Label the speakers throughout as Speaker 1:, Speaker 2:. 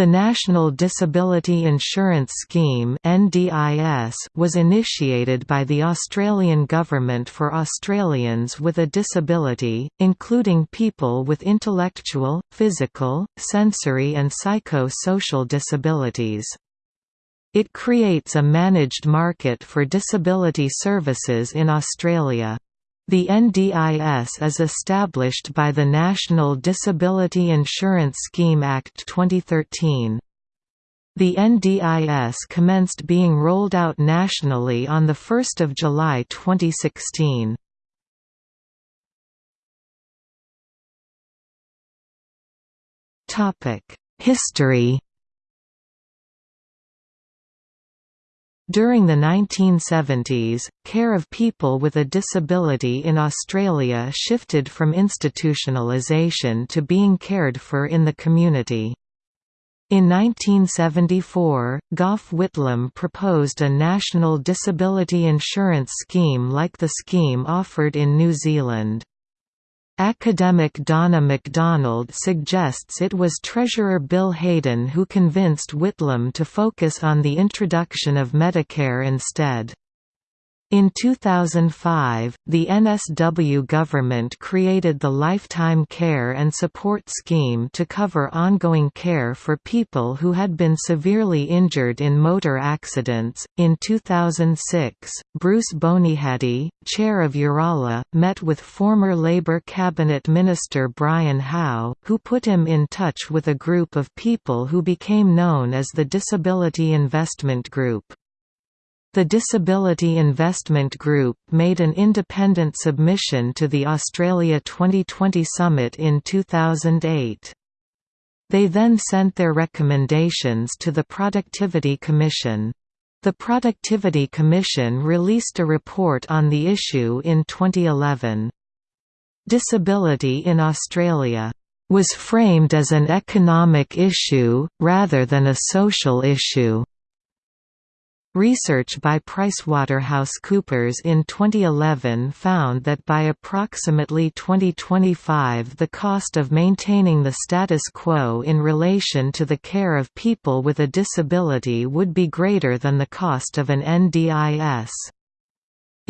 Speaker 1: The National Disability Insurance Scheme was initiated by the Australian Government for Australians with a disability, including people with intellectual, physical, sensory and psycho-social disabilities. It creates a managed market for disability services in Australia. The NDIS is established by the National Disability Insurance Scheme Act 2013. The NDIS commenced being rolled out nationally on 1 July 2016. History During the 1970s, care of people with a disability in Australia shifted from institutionalisation to being cared for in the community. In 1974, Gough Whitlam proposed a national disability insurance scheme like the scheme offered in New Zealand. Academic Donna MacDonald suggests it was Treasurer Bill Hayden who convinced Whitlam to focus on the introduction of Medicare instead. In 2005, the NSW government created the Lifetime Care and Support Scheme to cover ongoing care for people who had been severely injured in motor accidents. In 2006, Bruce Bonyhady, chair of Yooralla, met with former Labour cabinet minister Brian Howe, who put him in touch with a group of people who became known as the Disability Investment Group. The Disability Investment Group made an independent submission to the Australia 2020 Summit in 2008. They then sent their recommendations to the Productivity Commission. The Productivity Commission released a report on the issue in 2011. Disability in Australia was framed as an economic issue, rather than a social issue. Research by PricewaterhouseCoopers in 2011 found that by approximately 2025 the cost of maintaining the status quo in relation to the care of people with a disability would be greater than the cost of an NDIS.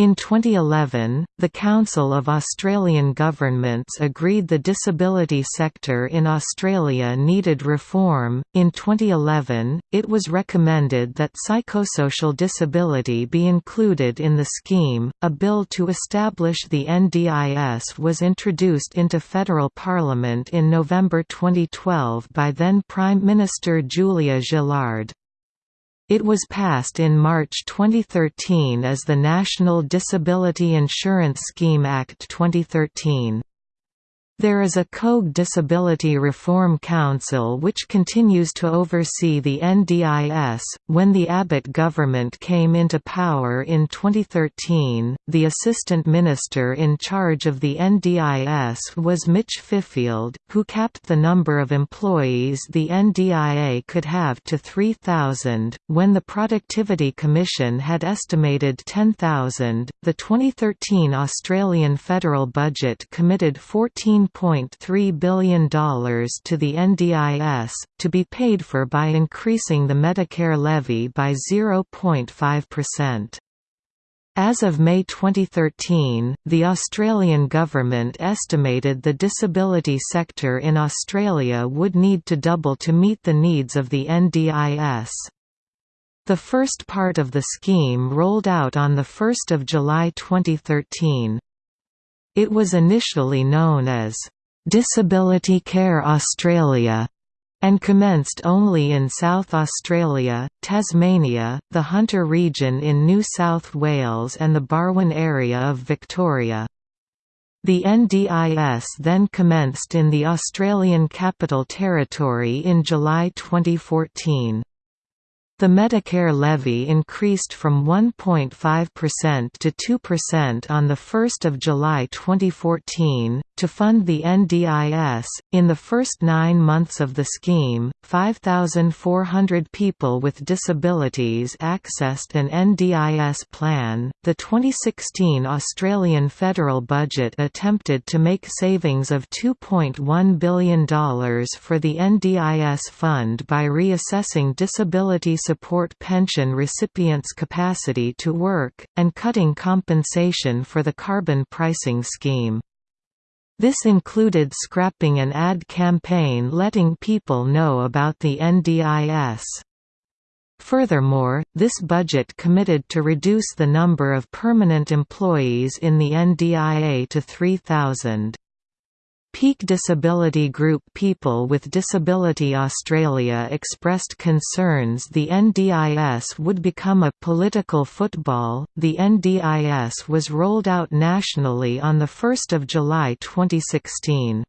Speaker 1: In 2011, the Council of Australian Governments agreed the disability sector in Australia needed reform. In 2011, it was recommended that psychosocial disability be included in the scheme. A bill to establish the NDIS was introduced into federal parliament in November 2012 by then Prime Minister Julia Gillard. It was passed in March 2013 as the National Disability Insurance Scheme Act 2013. There is a COAG Disability Reform Council which continues to oversee the NDIS. When the Abbott government came into power in 2013, the Assistant Minister in charge of the NDIS was Mitch Fifield, who capped the number of employees the NDIA could have to 3,000. When the Productivity Commission had estimated 10,000, the 2013 Australian federal budget committed 14 $1.3 billion to the NDIS, to be paid for by increasing the Medicare levy by 0.5%. As of May 2013, the Australian government estimated the disability sector in Australia would need to double to meet the needs of the NDIS. The first part of the scheme rolled out on 1 July 2013. It was initially known as Disability Care Australia and commenced only in South Australia, Tasmania, the Hunter region in New South Wales and the Barwon area of Victoria. The NDIS then commenced in the Australian Capital Territory in July 2014. The Medicare levy increased from 1.5% to 2% on 1 July 2014. To fund the NDIS, in the first nine months of the scheme, 5,400 people with disabilities accessed an NDIS plan. The 2016 Australian federal budget attempted to make savings of $2.1 billion for the NDIS fund by reassessing disability support pension recipients' capacity to work, and cutting compensation for the carbon pricing scheme. This included scrapping an ad campaign letting people know about the NDIS. Furthermore, this budget committed to reduce the number of permanent employees in the NDIA to 3,000. Peak Disability Group People with Disability Australia expressed concerns the NDIS would become a political football. The NDIS was rolled out nationally on 1 July 2016.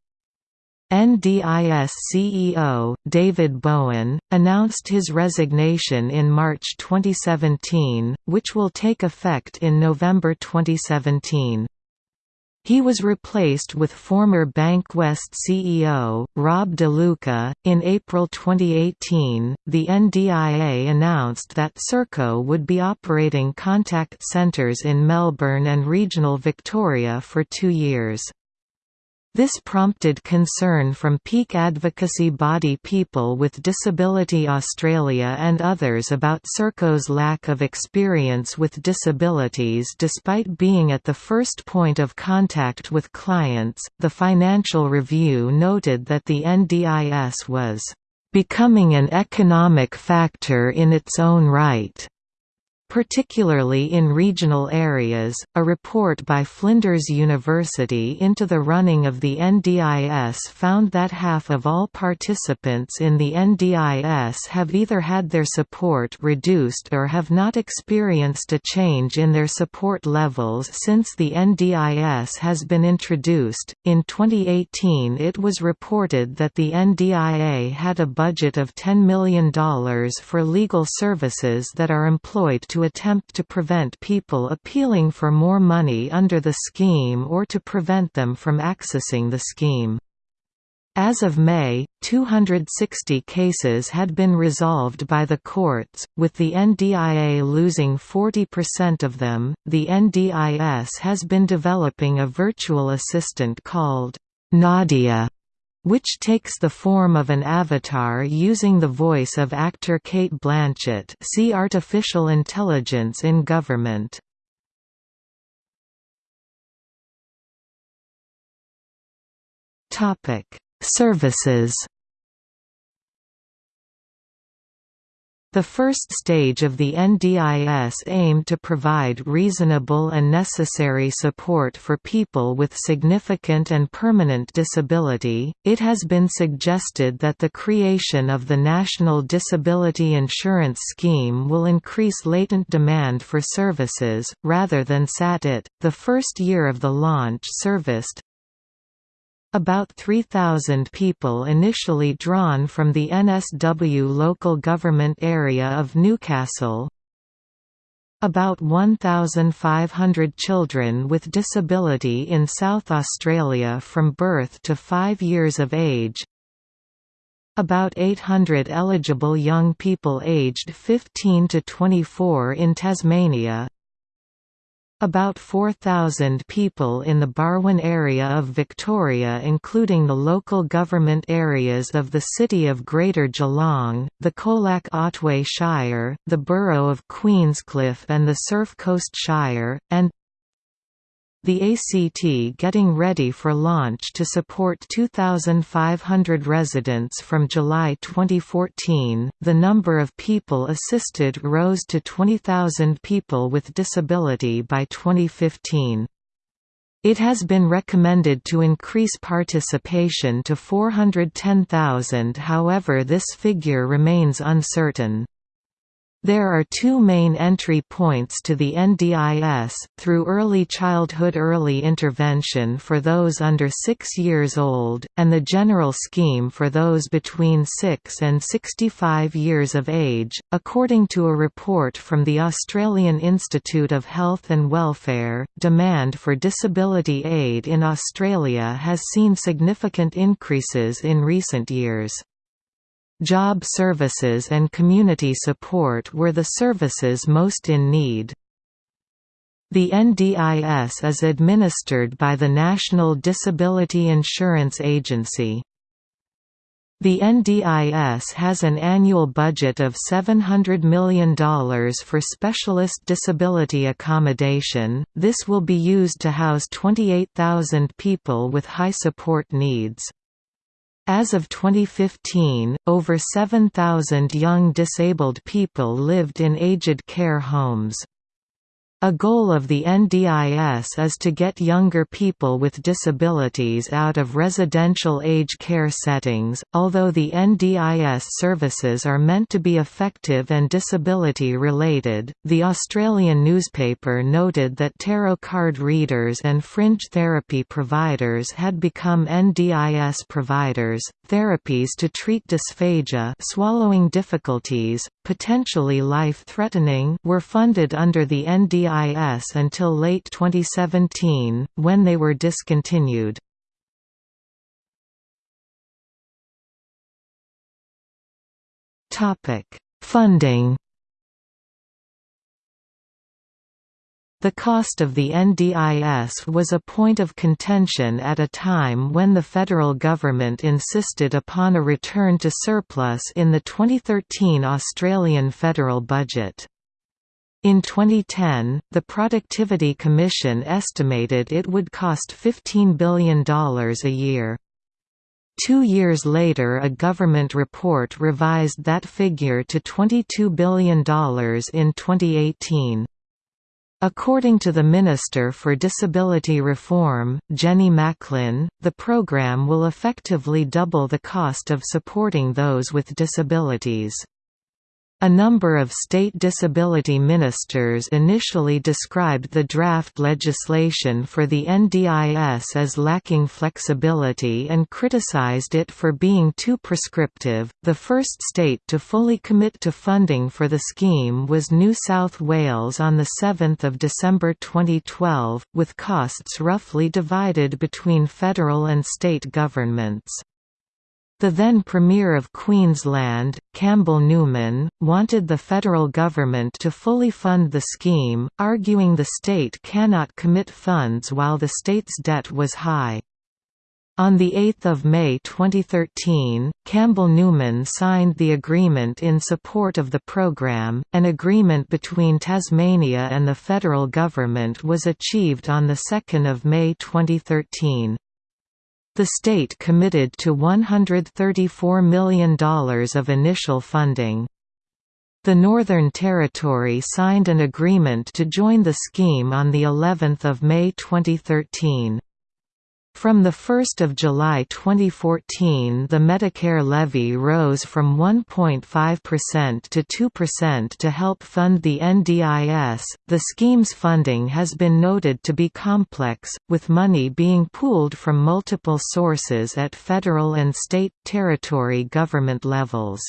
Speaker 1: NDIS CEO, David Bowen, announced his resignation in March 2017, which will take effect in November 2017. He was replaced with former Bankwest CEO, Rob De Luca. In April 2018, the NDIA announced that Serco would be operating contact centres in Melbourne and regional Victoria for two years. This prompted concern from peak advocacy body People with Disability Australia and others about Serco's lack of experience with disabilities despite being at the first point of contact with clients. The Financial Review noted that the NDIS was becoming an economic factor in its own right particularly in regional areas. A report by Flinders University into the running of the NDIS found that half of all participants in the NDIS have either had their support reduced or have not experienced a change in their support levels since the NDIS has been introduced. In 2018, it was reported that the NDIA had a budget of $10 million for legal services that are employed to attempt to prevent people appealing for more money under the scheme or to prevent them from accessing the scheme. As of May, 260 cases had been resolved by the courts, with the NDIA losing 40% of them. The NDIS has been developing a virtual assistant called Nadia which takes the form of an avatar using the voice of actor Cate Blanchett see Artificial intelligence in government. Services The first stage of the NDIS aimed to provide reasonable and necessary support for people with significant and permanent disability. It has been suggested that the creation of the National Disability Insurance Scheme will increase latent demand for services, rather than sat it. The first year of the launch serviced about 3,000 people initially drawn from the NSW local government area of Newcastle. About 1,500 children with disability in South Australia from birth to 5 years of age. About 800 eligible young people aged 15 to 24 in Tasmania, about 4,000 people in the Barwon area of Victoria including the local government areas of the City of Greater Geelong, the Colac Otway Shire, the Borough of Queenscliff and the Surf Coast Shire, and the ACT getting ready for launch to support 2,500 residents from July 2014. The number of people assisted rose to 20,000 people with disability by 2015. It has been recommended to increase participation to 410,000 however this figure remains uncertain. There are two main entry points to the NDIS, through early childhood early intervention for those under 6 years old, and the general scheme for those between 6 and 65 years of age. According to a report from the Australian Institute of Health and Welfare, demand for disability aid in Australia has seen significant increases in recent years. Job services and community support were the services most in need. The NDIS is administered by the National Disability Insurance Agency. The NDIS has an annual budget of $700 million for specialist disability accommodation. This will be used to house 28,000 people with high support needs. As of 2015, over 7,000 young disabled people lived in aged care homes. A goal of the NDIS is to get younger people with disabilities out of residential age care settings. Although the NDIS services are meant to be effective and disability related, the Australian newspaper noted that tarot card readers and fringe therapy providers had become NDIS providers. Therapies to treat dysphagia, swallowing difficulties, potentially life-threatening, were funded under the NDIS until late 2017, when they were discontinued. Funding The cost of the NDIS was a point of contention at a time when the federal government insisted upon a return to surplus in the 2013 Australian federal budget. In 2010, the Productivity Commission estimated it would cost $15 billion a year. Two years later a government report revised that figure to $22 billion in 2018. According to the Minister for Disability Reform, Jenny Macklin, the program will effectively double the cost of supporting those with disabilities. A number of state disability ministers initially described the draft legislation for the NDIS as lacking flexibility and criticized it for being too prescriptive. The first state to fully commit to funding for the scheme was New South Wales on 7 December 2012, with costs roughly divided between federal and state governments. The then Premier of Queensland, Campbell Newman, wanted the federal government to fully fund the scheme, arguing the state cannot commit funds while the state's debt was high. On 8 May 2013, Campbell Newman signed the agreement in support of the programme. An agreement between Tasmania and the federal government was achieved on 2 May 2013. The state committed to $134 million of initial funding. The Northern Territory signed an agreement to join the scheme on the 11th of May 2013. From 1 July 2014 the Medicare levy rose from 1.5% to 2% to help fund the NDIS. The scheme's funding has been noted to be complex, with money being pooled from multiple sources at federal and state, territory government levels.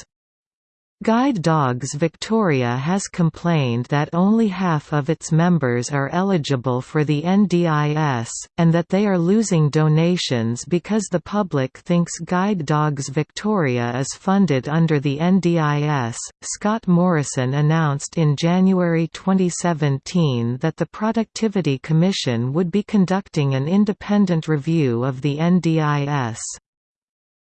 Speaker 1: Guide Dogs Victoria has complained that only half of its members are eligible for the NDIS, and that they are losing donations because the public thinks Guide Dogs Victoria is funded under the NDIS. Scott Morrison announced in January 2017 that the Productivity Commission would be conducting an independent review of the NDIS.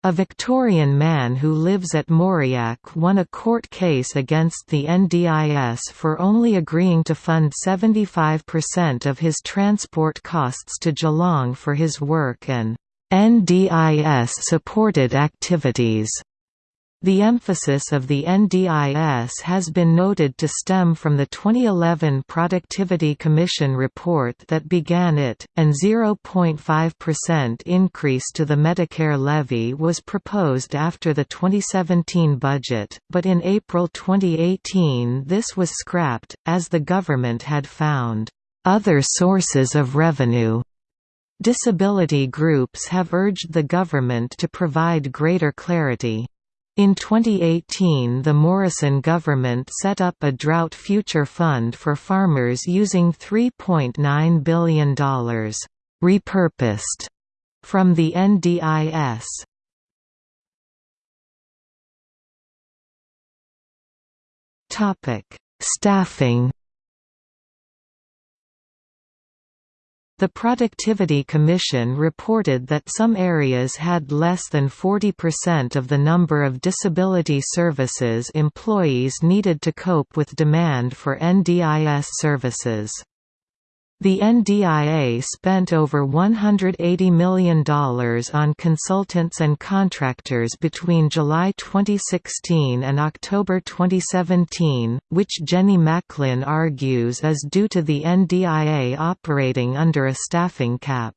Speaker 1: A Victorian man who lives at Moriac won a court case against the NDIS for only agreeing to fund 75% of his transport costs to Geelong for his work and NDIS-supported activities. The emphasis of the NDIS has been noted to stem from the 2011 Productivity Commission report that began it, and 0.5% increase to the Medicare levy was proposed after the 2017 budget, but in April 2018 this was scrapped, as the government had found other sources of revenue. Disability groups have urged the government to provide greater clarity. In 2018 the Morrison government set up a drought future fund for farmers using $3.9 billion repurposed from the NDIS. Staffing The Productivity Commission reported that some areas had less than 40% of the number of disability services employees needed to cope with demand for NDIS services. The NDIA spent over $180 million on consultants and contractors between July 2016 and October 2017, which Jenny Macklin argues is due to the NDIA operating under a staffing cap.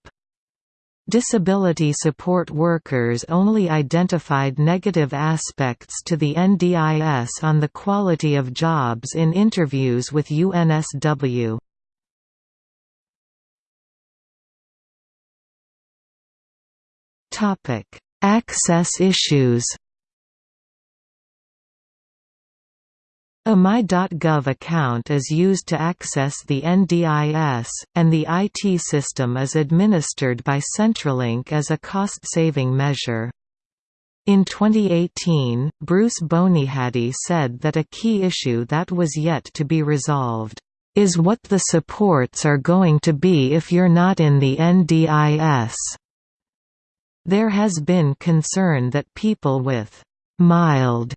Speaker 1: Disability support workers only identified negative aspects to the NDIS on the quality of jobs in interviews with UNSW. Access issues. A My.gov account is used to access the NDIS, and the IT system is administered by Centrelink as a cost-saving measure. In 2018, Bruce Bonyhady said that a key issue that was yet to be resolved, "...is what the supports are going to be if you're not in the NDIS." There has been concern that people with «mild»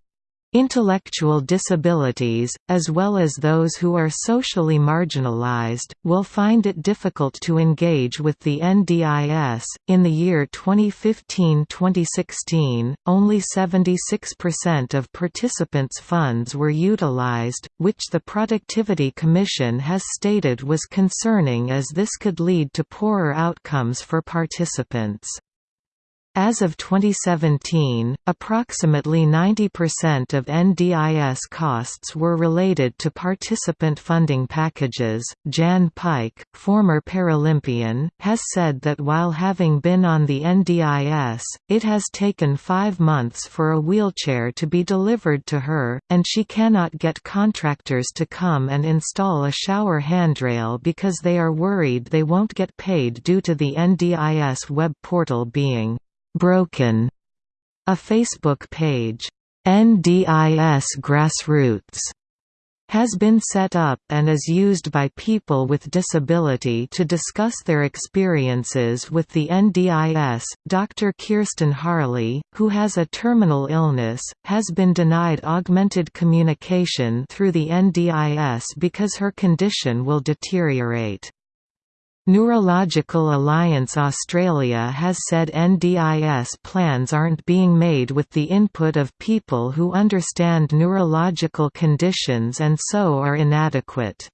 Speaker 1: intellectual disabilities, as well as those who are socially marginalized, will find it difficult to engage with the NDIS. In the year 2015-2016, only 76% of participants' funds were utilized, which the Productivity Commission has stated was concerning as this could lead to poorer outcomes for participants. As of 2017, approximately 90% of NDIS costs were related to participant funding packages. Jan Pike, former Paralympian, has said that while having been on the NDIS, it has taken five months for a wheelchair to be delivered to her, and she cannot get contractors to come and install a shower handrail because they are worried they won't get paid due to the NDIS web portal being Broken. A Facebook page, NDIS Grassroots, has been set up and is used by people with disability to discuss their experiences with the NDIS. Dr. Kirsten Harley, who has a terminal illness, has been denied augmented communication through the NDIS because her condition will deteriorate. Neurological Alliance Australia has said NDIS plans aren't being made with the input of people who understand neurological conditions and so are inadequate.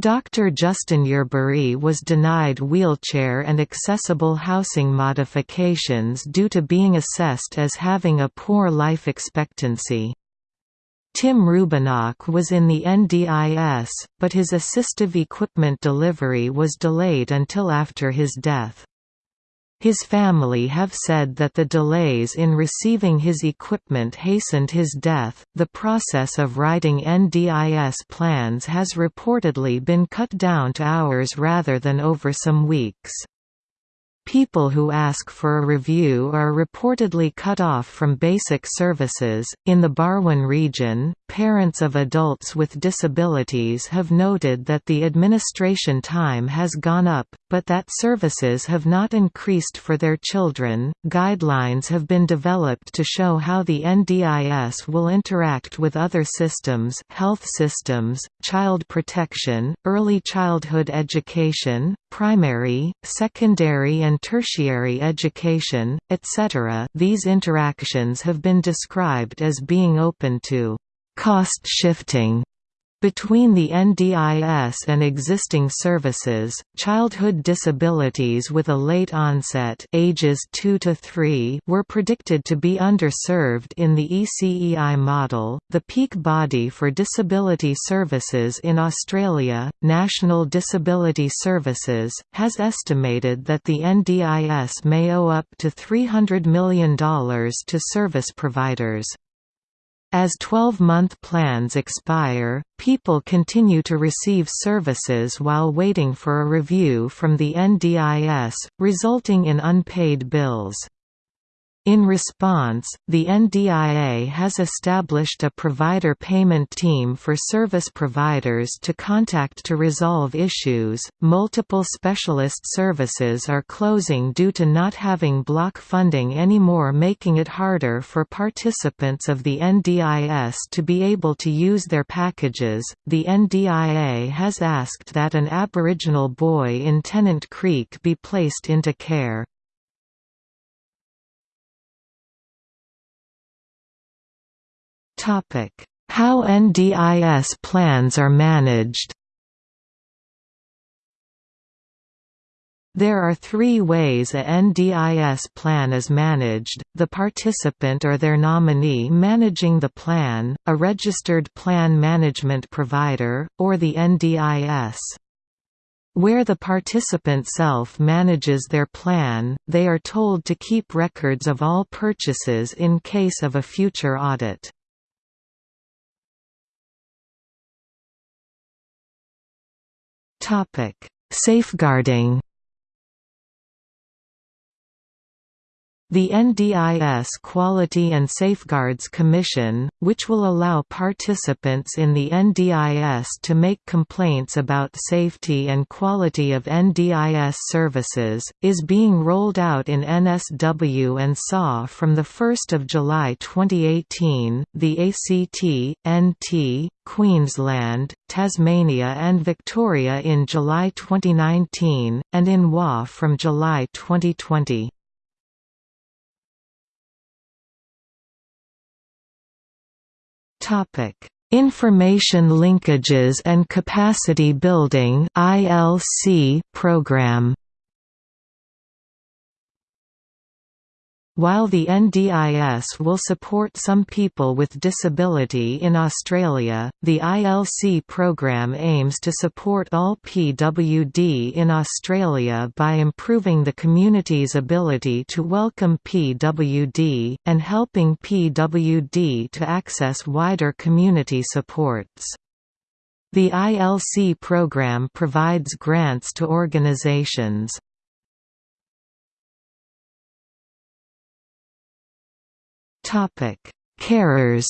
Speaker 1: Dr. Justin Yerbury was denied wheelchair and accessible housing modifications due to being assessed as having a poor life expectancy. Tim Rubinock was in the NDIS, but his assistive equipment delivery was delayed until after his death. His family have said that the delays in receiving his equipment hastened his death. The process of writing NDIS plans has reportedly been cut down to hours rather than over some weeks. People who ask for a review are reportedly cut off from basic services. In the Barwon region, parents of adults with disabilities have noted that the administration time has gone up, but that services have not increased for their children. Guidelines have been developed to show how the NDIS will interact with other systems, health systems, child protection, early childhood education, primary, secondary and tertiary education, etc. These interactions have been described as being open to cost shifting between the NDIS and existing services, childhood disabilities with a late onset ages 2 to 3 were predicted to be underserved in the ECEI model. The peak body for disability services in Australia, National Disability Services, has estimated that the NDIS may owe up to $300 million to service providers. As 12-month plans expire, people continue to receive services while waiting for a review from the NDIS, resulting in unpaid bills. In response, the NDIA has established a provider payment team for service providers to contact to resolve issues. Multiple specialist services are closing due to not having block funding anymore, making it harder for participants of the NDIS to be able to use their packages. The NDIA has asked that an Aboriginal boy in Tennant Creek be placed into care. How NDIS plans are managed There are three ways a NDIS plan is managed, the participant or their nominee managing the plan, a registered plan management provider, or the NDIS. Where the participant self-manages their plan, they are told to keep records of all purchases in case of a future audit. Topic: Safeguarding The NDIS Quality and Safeguards Commission, which will allow participants in the NDIS to make complaints about safety and quality of NDIS services, is being rolled out in NSW and SAW from 1 July 2018. The ACT, NT, Queensland, Tasmania and Victoria in July 2019, and in WA from July 2020. Topic: Information Linkages and Capacity Building (ILC) program. While the NDIS will support some people with disability in Australia, the ILC program aims to support all PWD in Australia by improving the community's ability to welcome PWD, and helping PWD to access wider community supports. The ILC program provides grants to organizations, Carers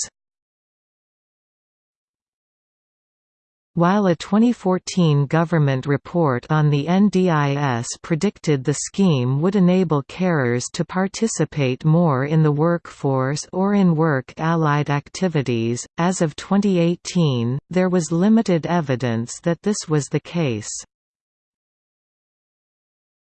Speaker 1: While a 2014 government report on the NDIS predicted the scheme would enable carers to participate more in the workforce or in work-allied activities, as of 2018, there was limited evidence that this was the case.